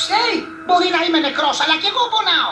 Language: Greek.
Ξέρει μπορεί να είμαι νεκρός, αλλά και εγώ πονάω.